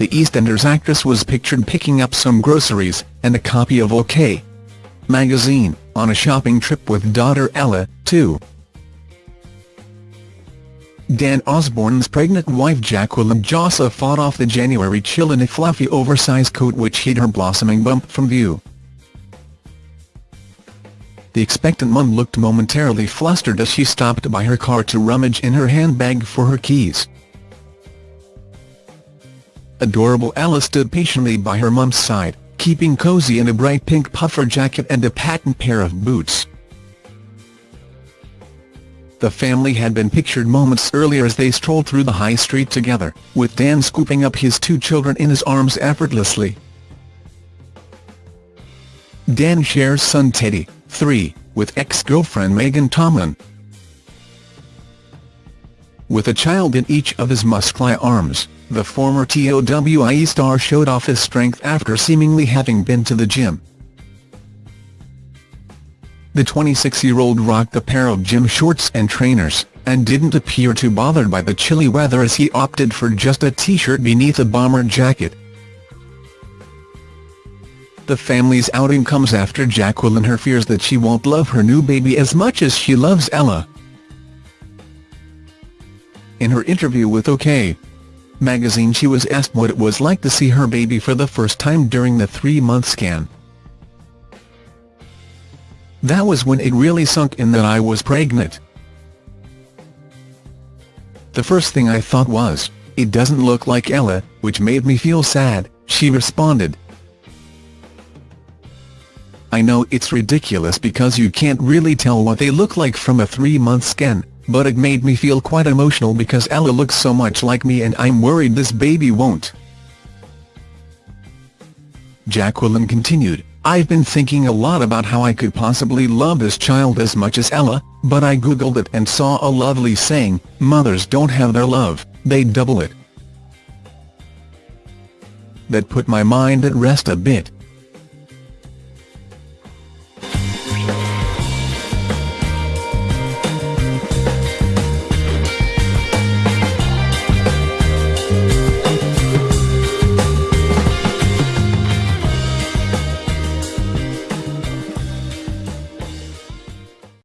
the EastEnders actress was pictured picking up some groceries, and a copy of OK! magazine, on a shopping trip with daughter Ella, too. Dan Osborne's pregnant wife Jacqueline Jossa fought off the January chill in a fluffy oversized coat which hid her blossoming bump from view. The expectant mum looked momentarily flustered as she stopped by her car to rummage in her handbag for her keys. Adorable Ella stood patiently by her mum's side, keeping cozy in a bright pink puffer jacket and a patent pair of boots. The family had been pictured moments earlier as they strolled through the high street together, with Dan scooping up his two children in his arms effortlessly. Dan shares son Teddy, 3, with ex-girlfriend Megan Tomlin. With a child in each of his muscly arms, the former TOWIE star showed off his strength after seemingly having been to the gym. The 26-year-old rocked a pair of gym shorts and trainers, and didn't appear too bothered by the chilly weather as he opted for just a t-shirt beneath a bomber jacket. The family's outing comes after Jacqueline her fears that she won't love her new baby as much as she loves Ella. In her interview with OK! magazine she was asked what it was like to see her baby for the first time during the three-month scan. That was when it really sunk in that I was pregnant. The first thing I thought was, it doesn't look like Ella, which made me feel sad, she responded. I know it's ridiculous because you can't really tell what they look like from a three-month scan, but it made me feel quite emotional because Ella looks so much like me and I'm worried this baby won't. Jacqueline continued, I've been thinking a lot about how I could possibly love this child as much as Ella, but I googled it and saw a lovely saying, mothers don't have their love, they double it. That put my mind at rest a bit.